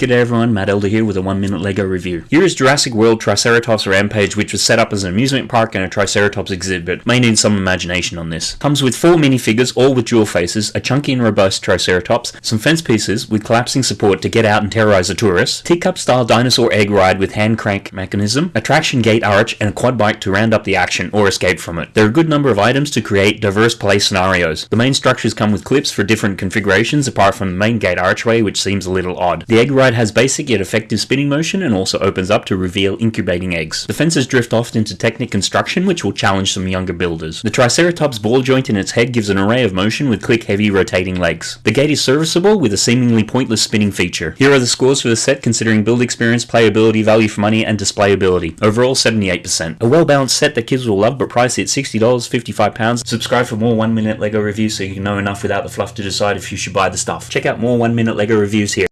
G'day everyone, Matt Elder here with a 1 minute LEGO review. Here is Jurassic World Triceratops Rampage which was set up as an amusement park and a Triceratops exhibit. May need some imagination on this. Comes with 4 minifigures all with dual faces, a chunky and robust Triceratops, some fence pieces with collapsing support to get out and terrorize the tourists, teacup style dinosaur egg ride with hand crank mechanism, attraction gate arch and a quad bike to round up the action or escape from it. There are a good number of items to create diverse play scenarios. The main structures come with clips for different configurations apart from the main gate archway which seems a little odd. The egg ride has basic yet effective spinning motion and also opens up to reveal incubating eggs. The fences drift off into Technic construction which will challenge some younger builders. The Triceratops ball joint in its head gives an array of motion with click heavy rotating legs. The gate is serviceable with a seemingly pointless spinning feature. Here are the scores for the set considering build experience, playability, value for money and displayability. Overall 78%. A well balanced set that kids will love but priced at $60, £55. Subscribe for more 1 minute LEGO reviews so you can know enough without the fluff to decide if you should buy the stuff. Check out more 1 minute LEGO reviews here.